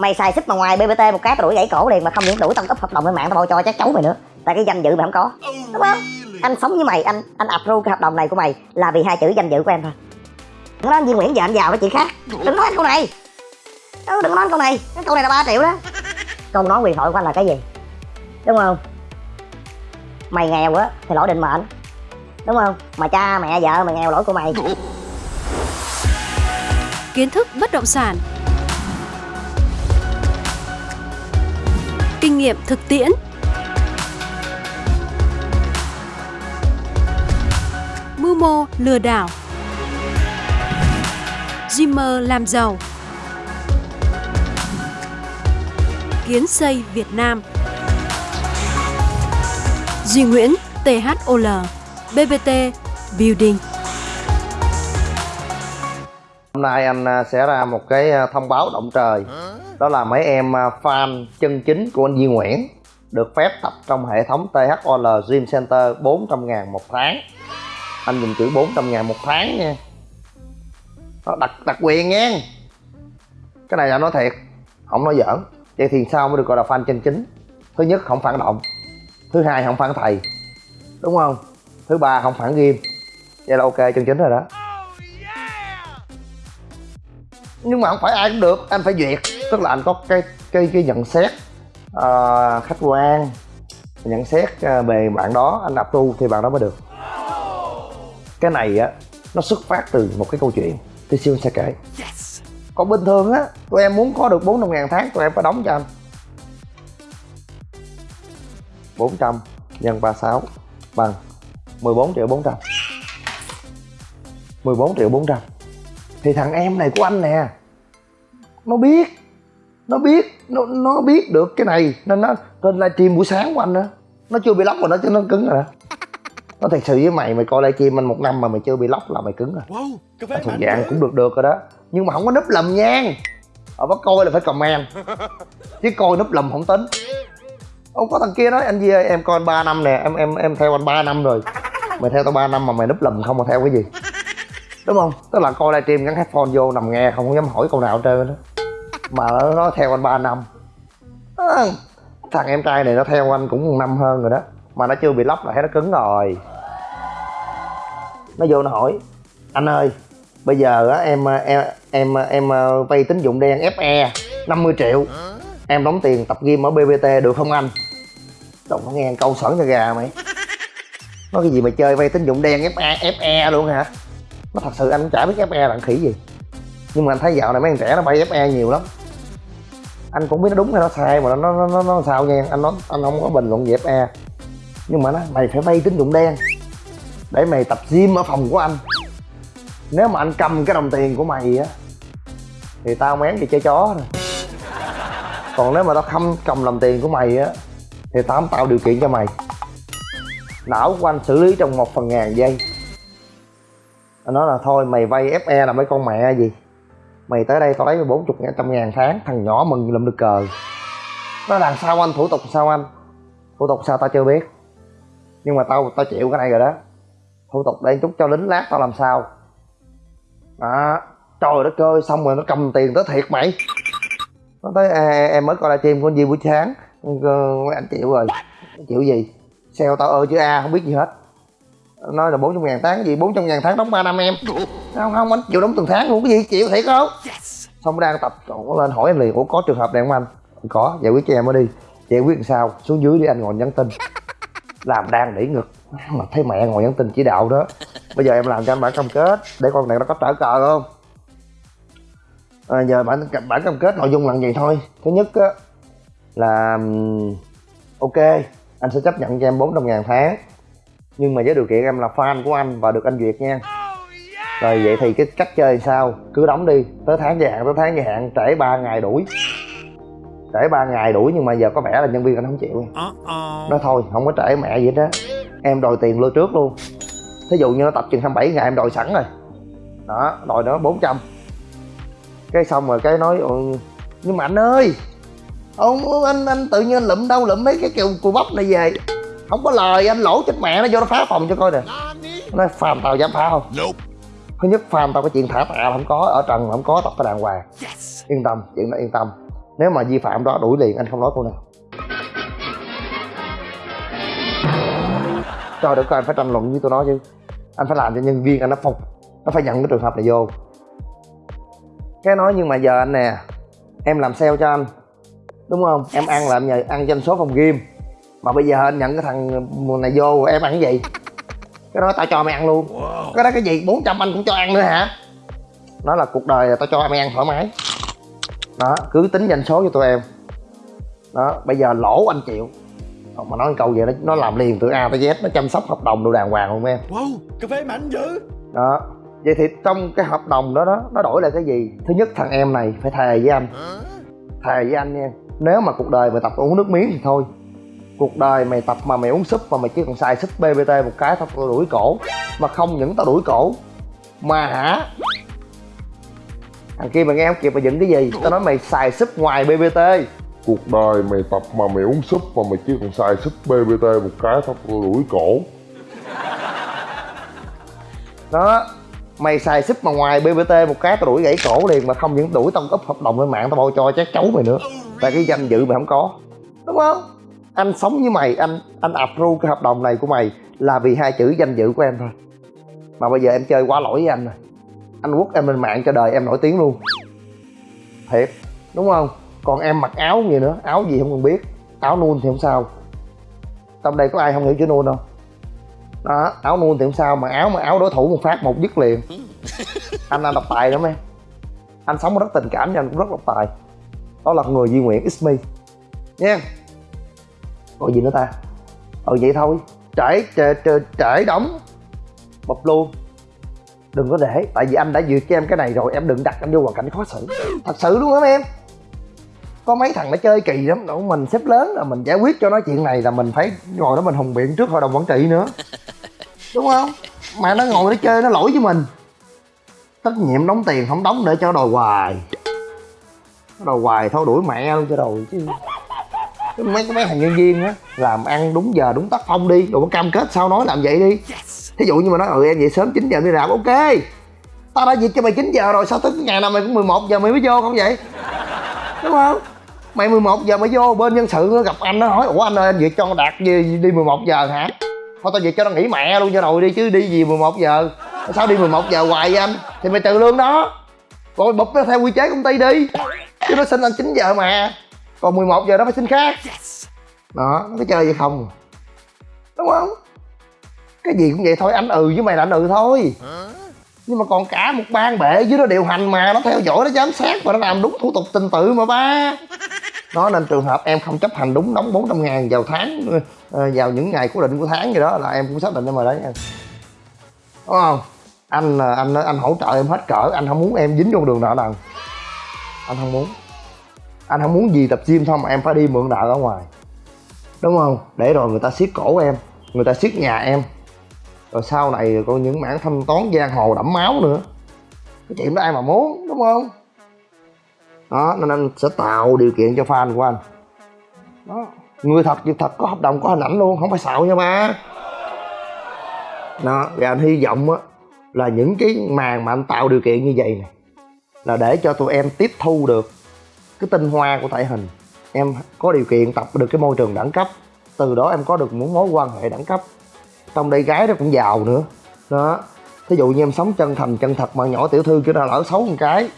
mày xài súp mà ngoài bbt một cái tao đuổi gãy cổ liền mà không những đuổi tao cấp hợp đồng lên mạng tao bao cho chắc cháu mày nữa. Tại cái danh dự mày không có. Đúng không? anh sống với mày anh anh approve cái hợp đồng này của mày là vì hai chữ danh dự của em thôi. Đừng nói anh Duy Nguyễn giờ anh giàu đó chuyện khác. Đừng nói câu này. Ừ, đừng nói câu này. Cái câu này là 3 triệu đó. Câu nói quyền thoại của anh là cái gì? Đúng không? Mày nghèo á thì lỗi định mệnh. Đúng không? Mà cha mẹ vợ mày nghèo lỗi của mày. Kiến thức bất động sản kinh nghiệm thực tiễn. Mưu mô lừa đảo. Dreamer làm giàu. Kiến xây Việt Nam. Duy Nguyễn THOL BBT Building. Hôm nay anh à, sẽ ra một cái à, thông báo động trời. Đó là mấy em à, fan chân chính của anh Duy Nguyễn Được phép tập trong hệ thống THOL Gym Center 400 ngàn một tháng. Anh dùng chữ 400 ngàn một tháng nha. Đó, đặc, đặc quyền nha. Cái này là nói thiệt Không nói giỡn. Vậy thì sao mới được gọi là fan chân chính? Thứ nhất không phản động. Thứ hai không phản thầy. Đúng không? Thứ ba không phản game. Vậy là ok chân chính rồi đó nhưng mà không phải ai cũng được anh phải duyệt. Tức là anh có cái cái cái nhận xét uh, khách quan nhận xét uh, về bạn đó anh tu thì bạn đó mới được. Cái này á nó xuất phát từ một cái câu chuyện thì siêu sẽ kể. Còn bình thường á tụi em muốn có được bốn trăm ngàn tháng tụi em phải đóng cho anh. 400 nhân 36 bằng 14 triệu 400 14 triệu 400 thì thằng em này của anh nè nó biết nó biết nó, nó biết được cái này nên nó trên livestream buổi sáng của anh đó nó chưa bị lóc rồi nó chứ nó cứng rồi đó. Nó thật sự với mày mày coi livestream anh một năm mà mày chưa bị lóc là mày cứng rồi. Wow, cái thuộc dạng cũng được được rồi đó. Nhưng mà không có núp lầm nha. Ở bắt coi là phải comment. Chứ coi núp lầm không tính. Ông có thằng kia nói anh gì ơi em coi anh 3 năm nè em em em theo anh 3 năm rồi. Mày theo tao 3 năm mà mày núp lầm không mà theo cái gì đúng không? Tức là coi livestream gắn headphone vô nằm nghe không dám hỏi câu nào hết trơn đó mà nó, nó theo anh 3 năm. À, thằng em trai này nó theo anh cũng một năm hơn rồi đó. Mà nó chưa bị lóc là thấy nó cứng rồi. Nó vô nó hỏi anh ơi bây giờ á em em em em ờ, vay tín dụng đen fe 50 triệu. Em đóng tiền tập gym ở bbt được không anh? Đồng có nghe câu sởn cho gà mày. Nói cái gì mà chơi vay tín dụng đen FE, FE luôn hả? Nó thật sự anh cũng chả biết FE là khỉ gì. Nhưng mà anh thấy dạo này mấy thằng trẻ nó bay FE nhiều lắm. Anh cũng biết nó đúng hay nó sai mà nó nó nó, nó sao nha Anh nói anh không có bình luận về FE Nhưng mà nó mày phải vay tín dụng đen Để mày tập gym ở phòng của anh. Nếu mà anh cầm cái đồng tiền của mày á Thì tao mén gì chơi chó rồi còn nếu mà tao không cầm đồng tiền của mày á thì tao không tạo điều kiện cho mày. Não của anh xử lý trong một phần ngàn giây anh nói là thôi mày vay fe là mấy con mẹ gì? Mày tới đây tao lấy bốn chục ngàn trăm ngàn tháng thằng nhỏ mừng lụm được cờ. Nó làm sao anh? Thủ tục sao anh? Thủ tục sao tao chưa biết. Nhưng mà tao tao chịu cái này rồi đó. Thủ tục đây chút cho lính lát tao làm sao. Đó. Trời đất ơi xong rồi nó cầm tiền tới thiệt mày. Nó tới à, em mới coi livestream của anh Di buổi sáng. Ờ, mấy anh chịu rồi. Chịu gì? Sale tao ơ chứ a không biết gì hết nói là 400 ngàn tháng gì? 400 ngàn tháng đóng 3 năm em. Không? Không anh chịu đóng từng tháng luôn. Cái gì? Chịu thiệt không? Xong đang tập còn lên hỏi em liền. Ủa có trường hợp này không anh? Có giải quyết cho em mới đi. Giải quyết làm sao? Xuống dưới đi anh ngồi nhắn tin. Làm đang đẩy ngực. Mà thấy mẹ ngồi nhắn tin chỉ đạo đó. Bây giờ em làm cho anh bản cam kết. Để con này nó có trở cờ không? À, giờ bản bản cam kết nội dung là gì thôi. Thứ nhất á là ok. Anh sẽ chấp nhận cho em 400 ngàn tháng nhưng mà với điều kiện em là fan của anh và được anh duyệt nha. Rồi vậy thì cái cách chơi sao? Cứ đóng đi. Tới tháng gia hạn tới tháng gia hạn trễ 3 ngày đuổi. Trễ 3 ngày đuổi nhưng mà giờ có vẻ là nhân viên anh không chịu. Nói thôi không có trễ mẹ gì hết á. Em đòi tiền lưu trước luôn. Thí dụ như nó tập chừng 27 ngày em đòi sẵn rồi. Đó đòi nó 400 cái xong rồi cái nói nhưng mà anh ơi ông anh anh tự nhiên anh lụm đâu lụm mấy cái kiểu cù bắp này về không có lời anh lỗ chết mẹ nó vô nó phá phòng cho coi nè. Nói phàm tao dám phá không? Thứ nhất phàm tao cái chuyện thả tạ không có ở trần không có tập cái đàng hoàng. Yên tâm chuyện đó yên tâm. Nếu mà vi phạm đó đuổi liền anh không nói câu nào. Trời đất ơi anh phải tranh luận với tôi nói chứ. Anh phải làm cho nhân viên anh nó phục. Nó phải nhận cái trường hợp này vô. Cái nói nhưng mà giờ anh nè em làm sale cho anh. Đúng không? Em ăn làm nhờ ăn doanh số phòng game mà bây giờ anh nhận cái thằng này vô em ăn cái gì? Cái đó tao cho mày ăn luôn. Cái đó cái gì? 400 anh cũng cho ăn nữa hả? Nó là cuộc đời là tao cho mày ăn thoải mái. Đó cứ tính doanh số cho tụi em. Đó bây giờ lỗ anh chịu mà nói câu vậy nó nó làm liền từ a tới z nó chăm sóc hợp đồng đồ đàng hoàng luôn em. Wow, cà phê mạnh dữ. Đó vậy thì trong cái hợp đồng đó đó nó đổi lại cái gì? Thứ nhất thằng em này phải thề với anh. Thề với anh nha nếu mà cuộc đời mày tập uống nước miếng thì thôi cuộc đời mày tập mà mày uống súp mà mày chỉ còn xài súp bbt một cái tao tao đuổi cổ. Mà không những tao đuổi cổ mà hả? Thằng kia mày nghe không kịp mày dựng cái gì? Tao nói mày xài súp ngoài bbt cuộc đời mày tập mà mày uống súp mà mày chỉ còn xài súp BBT một cái tao đuổi cổ. Đó mày xài súp mà ngoài bbt một cái tao đuổi gãy cổ liền mà không những đuổi tao úp hợp đồng lên mạng tao bao cho chát chấu mày nữa. Tại cái danh dự mày không có đúng không anh sống với mày anh anh approve cái hợp đồng này của mày là vì hai chữ danh dự của em thôi. Mà bây giờ em chơi quá lỗi với anh rồi. Anh quất em lên mạng cho đời em nổi tiếng luôn. Thiệt đúng không? Còn em mặc áo gì nữa áo gì không cần biết áo nuôn thì không sao. Trong đây có ai không hiểu chữ nuôn đâu đó áo nuôn thì không sao mà áo mà áo đối thủ một phát một dứt liền. Anh anh độc tài lắm em. Anh sống rất tình cảm nhưng anh cũng rất độc tài. Đó là người Duy Nguyễn X me. Nha còn gì nữa ta? Ừ vậy thôi. Trễ trễ trễ, trễ đóng. Bập luôn. Đừng có để tại vì anh đã duyệt cho em cái này rồi em đừng đặt anh vô hoàn cảnh khó xử. Thật sự luôn á em? Có mấy thằng nó chơi kỳ lắm. Đâu mình xếp lớn là mình giải quyết cho nó chuyện này là mình phải ngồi đó mình hùng biện trước hội đồng quản trị nữa. Đúng không? Mà nó ngồi nó chơi nó lỗi với mình. Trách nhiệm đóng tiền không đóng để cho đòi hoài. Đòi hoài thôi đuổi mẹ luôn cho đòi chứ mấy cái mấy thằng nhân viên á làm ăn đúng giờ đúng tác phong đi. Rồi có cam kết sao nói làm vậy đi. Thí dụ như mà nói ừ em vậy sớm 9 giờ đi làm. Ok. Tao đã việc cho mày 9 giờ rồi sao tới ngày nào mày cũng 11 giờ mày mới vô không vậy? Đúng không? Mày 11 giờ mày vô bên nhân sự nó gặp anh nó hỏi ủa anh ơi anh việc cho đạt gì đi 11 giờ hả? Thôi tao việc cho nó nghỉ mẹ luôn cho rồi đi chứ đi gì 11 giờ? Sao đi 11 giờ hoài vậy anh? Thì mày trừ lương đó. Rồi bụp nó theo quy chế công ty đi. Chứ nó xin anh 9 giờ mà còn 11 giờ nó phải xin khác. Đó nó có chơi vậy không? Đúng không? Cái gì cũng vậy thôi anh ừ với mày là anh ừ thôi. Nhưng mà còn cả một ban bệ dưới nó điều hành mà nó theo dõi nó giám sát và nó làm đúng thủ tục trình tự mà ba. Đó nên trường hợp em không chấp hành đúng đóng 400 ngàn vào tháng ờ, vào những ngày cố định của tháng gì đó là em cũng xác định em rồi đó nha. Đúng không? Anh ờ, anh anh hỗ trợ em hết cỡ anh không muốn em dính vô đường nợ nần anh không muốn anh không muốn gì tập gym xong em phải đi mượn nợ ở ngoài. Đúng không? Để rồi người ta siết cổ em, người ta siết nhà em. Rồi sau này có những mảng thanh toán giang hồ đẫm máu nữa. Cái chuyện đó ai mà muốn, đúng không? Đó, nên anh sẽ tạo điều kiện cho fan của anh. Đó. Người thật, việc thật có hợp đồng, có hình ảnh luôn, không phải xạo nha ba. Đó, và anh hy vọng á, là những cái màn mà anh tạo điều kiện như vậy này là để cho tụi em tiếp thu được cái tinh hoa của thể hình. Em có điều kiện tập được cái môi trường đẳng cấp từ đó em có được một mối quan hệ đẳng cấp. Trong đây gái nó cũng giàu nữa. Đó. Thí dụ như em sống chân thành chân thật mà nhỏ tiểu thư chứ nào lỡ xấu một cái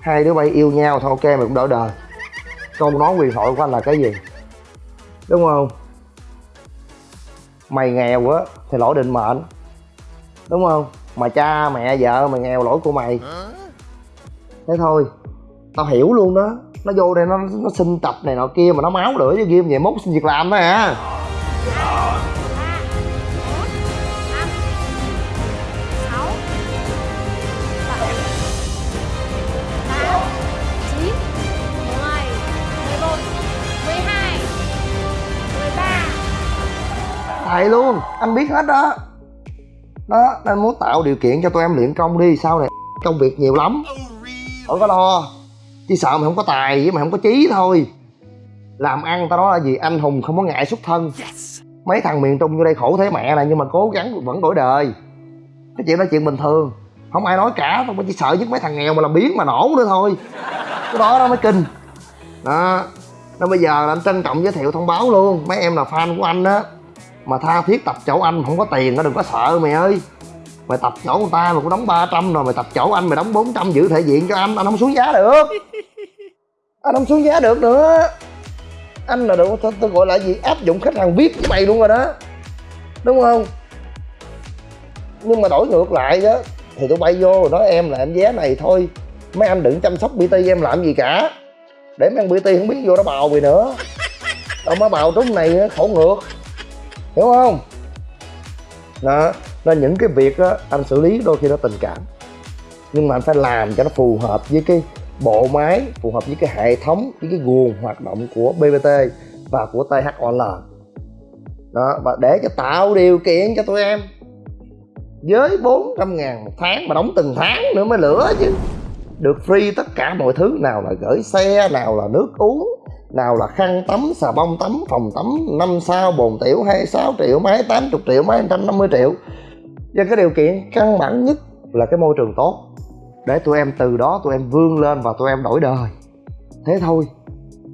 hai đứa bay yêu nhau thôi ok mày cũng đỡ đời. Câu nói quyền thoại của anh là cái gì? Đúng không? Mày nghèo á thì lỗi định mệnh. Đúng không? Mà cha mẹ vợ mày nghèo lỗi của mày. Thế thôi tao hiểu luôn đó nó vô đây nó nó xin tập này nọ kia mà nó máu lửa với game vậy, mốt xin việc làm đó hả? Chín mười mười mười hai mười ba thầy luôn, anh biết hết đó. Đó anh muốn tạo điều kiện cho tụi em luyện công đi, sau này công việc nhiều lắm. Khỏi có lo chỉ sợ mày không có tài với mày không có chí thôi. Làm ăn tao nói là gì? Anh hùng không có ngại xuất thân. Mấy thằng miền trung vô đây khổ thế mẹ này nhưng mà cố gắng vẫn đổi đời. Cái chuyện đó chuyện bình thường. Không ai nói cả tao chỉ sợ nhất mấy thằng nghèo mà làm biến mà nổ nữa thôi. Cái đó nó mới kinh. Đó. Nó bây giờ là anh trân trọng giới thiệu thông báo luôn. Mấy em là fan của anh á. Mà tha thiết tập chỗ anh không có tiền nó đừng có sợ mày ơi mày tập chỗ người ta mà cũng đóng 300 rồi mày tập chỗ anh mày đóng 400 giữ thể diện cho anh anh không xuống giá được. Anh không xuống giá được nữa. Anh là được tôi, tôi gọi là gì? Áp dụng khách hàng vip với mày luôn rồi đó. Đúng không? Nhưng mà đổi ngược lại đó thì tôi bay vô rồi nói em là em vé này thôi. Mấy anh đừng chăm sóc bt em làm gì cả. Để mấy anh bt không biết vô đó bào gì nữa. Đâu má bào trúng này khổ ngược. Hiểu không? Đó nên những cái việc đó anh xử lý đôi khi nó tình cảm. Nhưng mà anh phải làm cho nó phù hợp với cái bộ máy, phù hợp với cái hệ thống, với cái nguồn hoạt động của bbt và của thol đó, và để cho tạo điều kiện cho tụi em với 400 ngàn một tháng, mà đóng từng tháng nữa mới lửa chứ. Được free tất cả mọi thứ, nào là gửi xe, nào là nước uống, nào là khăn tắm, xà bông tắm, phòng tắm 5 sao bồn tiểu 26 triệu, máy 80 triệu, máy 150 triệu và cái điều kiện căn bản nhất là cái môi trường tốt. Để tụi em từ đó tụi em vươn lên và tụi em đổi đời. Thế thôi.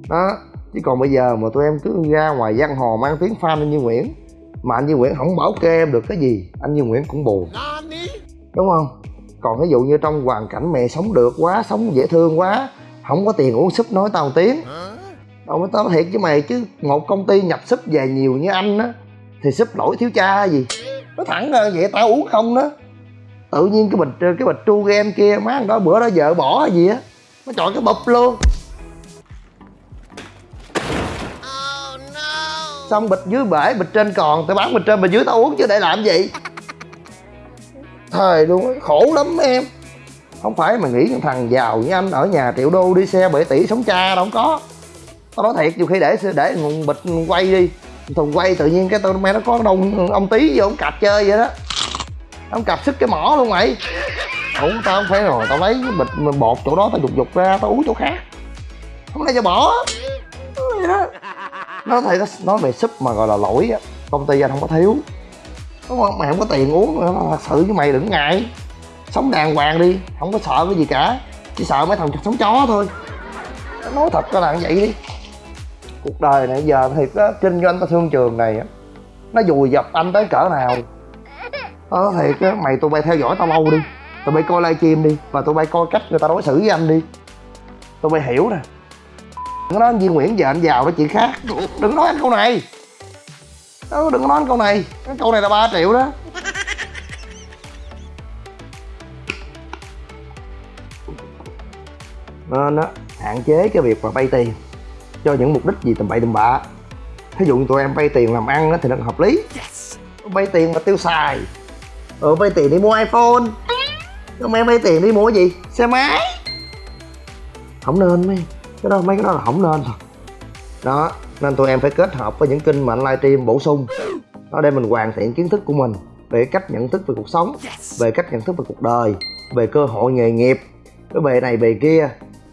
Đó. Chứ còn bây giờ mà tụi em cứ ra ngoài giang hồ mang tiếng fan anh Như Nguyễn, mà anh Như Nguyễn không bảo kê em được cái gì, anh Như Nguyễn cũng buồn. Đúng không? Còn ví dụ như trong hoàn cảnh mẹ sống được quá, sống dễ thương quá, không có tiền uống súp nói tao tiếng. Đâu mới tao thiệt với mày, chứ một công ty nhập súp về nhiều như anh á, thì súp lỗi thiếu cha gì? Nó thẳng ra vậy, tao uống không đó. Tự nhiên cái bịch cái bịch tru game kia, má đó bữa đó vợ bỏ hay gì á. Nó chọn cái bụp luôn. Xong bịch dưới bể, bịch trên còn, tao bán bịch trên, bịch dưới tao uống chứ để làm gì? Thời luôn á, khổ lắm em. Không phải mà nghĩ thằng giàu như anh ở nhà triệu đô đi xe 7 tỷ sống cha đâu, không có. Tao nói thiệt, nhiều khi để để nguồn bịch quay đi thùng quay tự nhiên cái tao mẹ nó có đông ông tí vô ông cạp chơi vậy đó. Ông cạp sức cái mỏ luôn mày. Ủa, tao không phải rồi, tao lấy cái bịch bột chỗ đó tao dục dục ra, tao uống chỗ khác. Không lẽ cho bỏ. Vậy đó. Nó thấy nó nói về súp mà gọi là lỗi á. Công ty anh không có thiếu. Đúng không? Mày không có tiền uống nữa thật sự với mày đừng ngại. Sống đàng hoàng đi, không có sợ cái gì cả. Chỉ sợ mấy thằng sống chó thôi. Nói thật cho là vậy đi cuộc đời này giờ thiệt á kinh doanh ta thương trường này á nó dùi dập anh tới cỡ nào? Ờ thiệt á mày tụi bay theo dõi tao lâu đi tụi bay coi livestream đi và tụi bay coi cách người ta đối xử với anh đi. Tụi bay hiểu nè. Đừng nói anh Duy Nguyễn giờ anh giàu đó chuyện khác. Đừng nói anh câu này. Đó, đừng nói anh câu này. Cái câu này là 3 triệu đó. Nên á hạn chế cái việc mà vay tiền cho những mục đích gì tầm bậy tầm bạ. Ví dụ như tụi em vay tiền làm ăn thì nó hợp lý. Vay tiền mà tiêu xài. Ừ vay tiền đi mua iphone. Nhưng mà em vay tiền đi mua cái gì? Xe máy. Không nên mấy. Cái đó mấy cái đó là không nên thôi đó nên tụi em phải kết hợp với những kênh mà anh livestream bổ sung. Đó để mình hoàn thiện kiến thức của mình về cách nhận thức về cuộc sống về cách nhận thức về cuộc đời về cơ hội nghề nghiệp. Cái bề này bề kia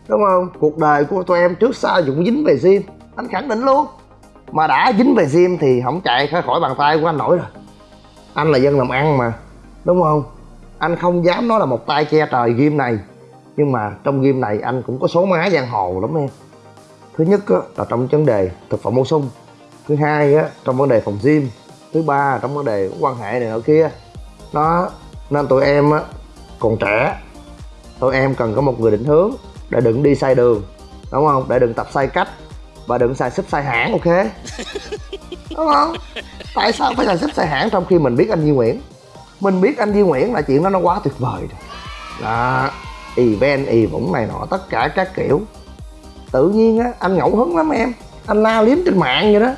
đúng không? Cuộc đời của tụi em trước sau cũng dính về gym. Anh khẳng định luôn. Mà đã dính về gym thì không chạy khỏi khỏi bàn tay của anh nổi rồi. Anh là dân làm ăn mà. Đúng không? Anh không dám nói là một tay che trời game này. Nhưng mà trong game này anh cũng có số má giang hồ lắm em. Thứ nhất á, là trong vấn đề thực phẩm bổ sung. Thứ hai á, trong vấn đề phòng gym. Thứ ba trong vấn đề quan hệ này nọ kia. Nó nên tụi em á, còn trẻ. Tụi em cần có một người định hướng để đừng đi sai đường đúng không? Để đừng tập sai cách và đừng xài súp sai hãng ok? Đúng không? Tại sao phải xài súp sai hãng trong khi mình biết anh Duy Nguyễn? Mình biết anh Duy Nguyễn là chuyện đó nó quá tuyệt vời rồi. Đó event y vũng này nọ tất cả các kiểu. Tự nhiên á anh ngẫu hứng lắm em. Anh la liếm trên mạng vậy đó.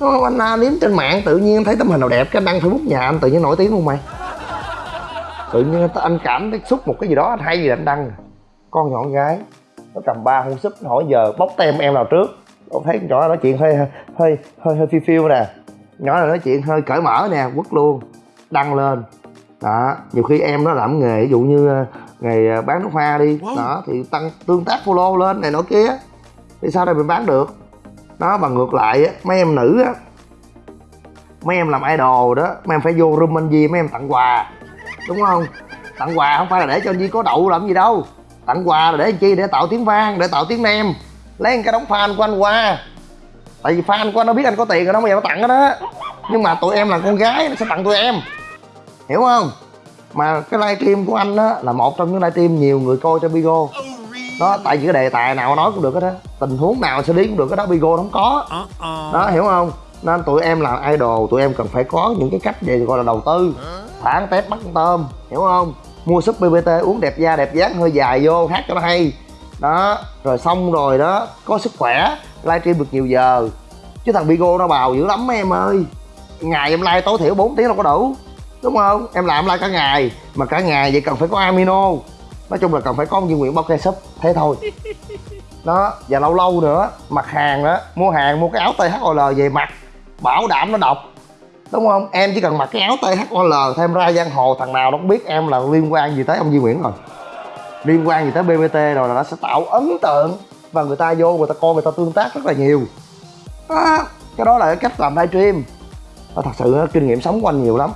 Đúng không? Anh la liếm trên mạng tự nhiên thấy tấm hình nào đẹp cái đăng facebook nhà anh tự nhiên nổi tiếng luôn mày. Tự nhiên anh cảm thấy xúc một cái gì đó anh hay gì anh đăng con nhỏ con gái nó cầm ba hôn súp hỏi giờ bóc tem em nào trước. Ông thấy con nhỏ nói chuyện hơi hơi hơi hơi phiêu phiêu nè. Nhỏ này nói chuyện hơi cởi mở nè quất luôn đăng lên. Đó nhiều khi em nó làm nghề ví dụ như ờ, nghề ờ, bán nước hoa đi. Đó thì tăng tương tác follow lên này nọ kia. Thì sao đây mình bán được? Đó mà ngược lại á mấy em nữ á mấy em làm idol đó mấy em phải vô room anh Di mấy em tặng quà. Đúng không? Tặng quà không phải là để cho anh Di có đậu làm gì đâu tặng quà là để chi? Để tạo tiếng vang để tạo tiếng nem. Lấy cái đống fan của anh qua. Tại vì fan của anh nó biết anh có tiền rồi nó bây giờ nó tặng đó. Nhưng mà tụi em là con gái nó sẽ tặng tụi em. Hiểu không? Mà cái livestream của anh á là một trong những livestream nhiều người coi trên Bigo. Đó tại vì cái đề tài nào nói cũng được hết á. Tình huống nào xử lý cũng được cái đó Bigo nó không có. Đó hiểu không? Nên tụi em là idol tụi em cần phải có những cái cách để gọi là đầu tư. Thả tép bắt con tôm hiểu không mua súp bbt uống đẹp da đẹp dáng hơi dài vô hát cho nó hay. Đó rồi xong rồi đó có sức khỏe livestream được nhiều giờ. Chứ thằng Bigo nó bào dữ lắm em ơi. Ngày em like tối thiểu 4 tiếng đâu có đủ đúng không? Em làm like cả ngày mà cả ngày vậy cần phải có amino. Nói chung là cần phải có Duy Nguyễn bao cây súp thế thôi. Đó và lâu lâu nữa mặt hàng đó mua hàng mua cái áo THOL về mặc bảo đảm nó độc đúng không? Em chỉ cần mặc cái áo THOL thêm ra giang hồ thằng nào nó cũng biết em là liên quan gì tới ông Duy Nguyễn rồi. Liên quan gì tới BBT rồi là nó sẽ tạo ấn tượng và người ta vô người ta coi người ta tương tác rất là nhiều. À, cái đó là cái cách làm livestream. Nó thật sự kinh nghiệm sống của anh nhiều lắm.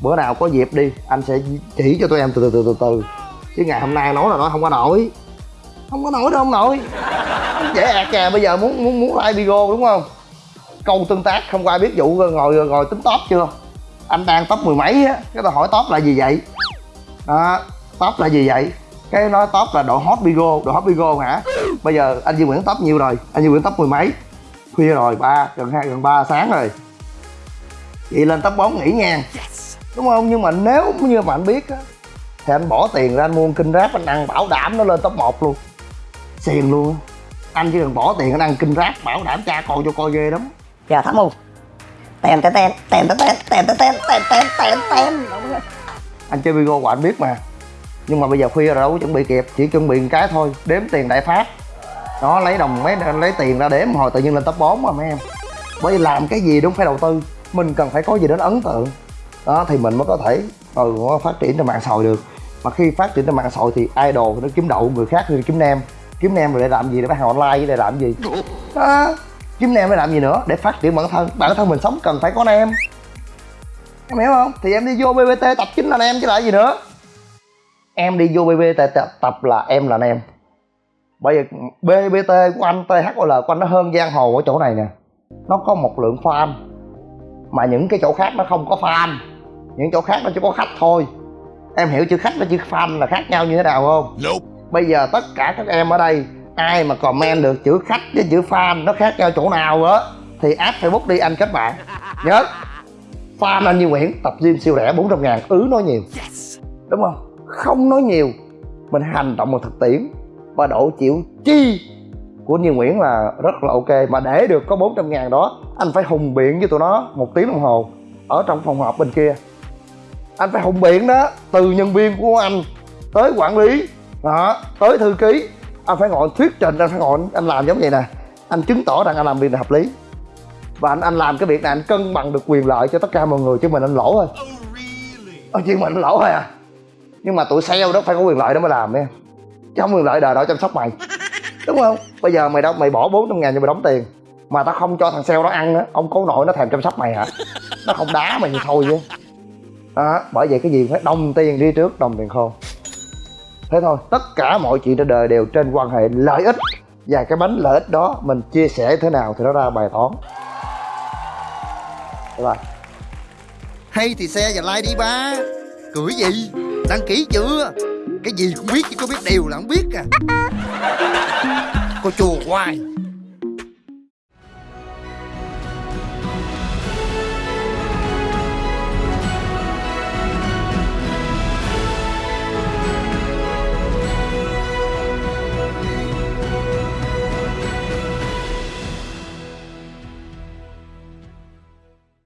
Bữa nào có dịp đi anh sẽ chỉ cho tụi em từ từ từ từ từ chứ ngày hôm nay nói là nói không có nổi. Không có nổi đâu không nổi dễ ẹt kè bây giờ muốn muốn muốn like video đúng không? Câu tương tác, không có ai biết vụ ngồi ngồi tính top chưa? Anh đang top mười mấy á? Cái tao hỏi top là gì vậy? Đó, top là gì vậy? Cái nói top là độ hot bigo, độ hot bigo hả? Bây giờ anh Duy Nguyễn top nhiêu rồi? Anh Duy Nguyễn top mười mấy? Khuya rồi, ba, gần hai, gần ba sáng rồi. Vậy lên top bốn nghỉ nha. Đúng không? Nhưng mà nếu như mà anh biết á, thì anh bỏ tiền ra anh mua kinh ráp, anh ăn bảo đảm nó lên top 1 luôn. Xiền luôn anh chỉ cần bỏ tiền anh ăn kinh ráp, bảo đảm cha con cho coi ghê lắm giờ thả mù tem tem tem tem tem tem tem tem tem tem tem tem anh chơi bigo của anh biết mà nhưng mà bây giờ khuya rồi đâu có chuẩn bị kịp chỉ chuẩn bị một cái thôi đếm tiền đại phát nó lấy đồng mấy lấy tiền ra đếm hồi tự nhiên lên top 4 mà mấy em bởi vì làm cái gì đúng phải đầu tư mình cần phải có gì đó ấn tượng đó thì mình mới có thể ừ, phát triển trên mạng xã hội được mà khi phát triển trên mạng xã hội thì idol nó kiếm đậu người khác thì kiếm nem kiếm nem rồi để làm gì để bán hàng online để làm gì đó kiếm nem để làm gì nữa để phát triển bản thân? Bản thân mình sống cần phải có nem em. Hiểu không? Thì em đi vô bbt tập chính là nem chứ lại gì nữa. Em đi vô bbt tập, tập là em là nem bây giờ bbt của anh thol của anh nó hơn giang hồ ở chỗ này nè. Nó có một lượng fan mà những cái chỗ khác nó không có fan những chỗ khác nó chỉ có khách thôi. Em hiểu chữ khách với chữ fan là khác nhau như thế nào không? Nope. bây giờ tất cả các em ở đây ai mà comment được chữ khách với chữ fan, nó khác nhau chỗ nào á? Thì add facebook đi anh kết bạn. Nhớ. Fan anh như nguyễn, tập gym siêu rẻ 400 ngàn, ứ nói nhiều. Đúng không? Không nói nhiều. Mình hành động một thực tiễn. Và độ chịu chi của Như Nguyễn là rất là ok. Mà để được có 400 ngàn đó, anh phải hùng biện với tụi nó một tiếng đồng hồ ở trong phòng họp bên kia. Anh phải hùng biện đó, từ nhân viên của anh tới quản lý, đó, tới thư ký anh phải ngồi thuyết trình anh phải ngồi anh làm giống vậy nè. Anh chứng tỏ rằng anh làm việc này hợp lý. Và anh anh làm cái việc này anh cân bằng được quyền lợi cho tất cả mọi người chứ mình anh lỗ thôi. Oh, chuyện mình anh lỗ thôi à. Nhưng mà tụi sale đó phải có quyền lợi đó mới làm em chứ không quyền lợi đời đó chăm sóc mày. Đúng không? Bây giờ mày đâu mày bỏ 400 ngàn cho mày đóng tiền. Mà tao không cho thằng sale đó ăn á ông cố nội nó thèm chăm sóc mày hả? Nó không đá mày như thôi chứ. Đó bởi vậy cái gì phải đồng tiền đi trước đồng tiền khô thế thôi tất cả mọi chuyện trên đời đều trên quan hệ lợi ích. Và cái bánh lợi ích đó mình chia sẻ thế nào thì nó ra bài toán. Bye bye. Hay thì xe và like đi ba. Cười gì? Đăng ký chưa? Cái gì cũng biết chứ có biết điều là không biết à. Cô chùa hoài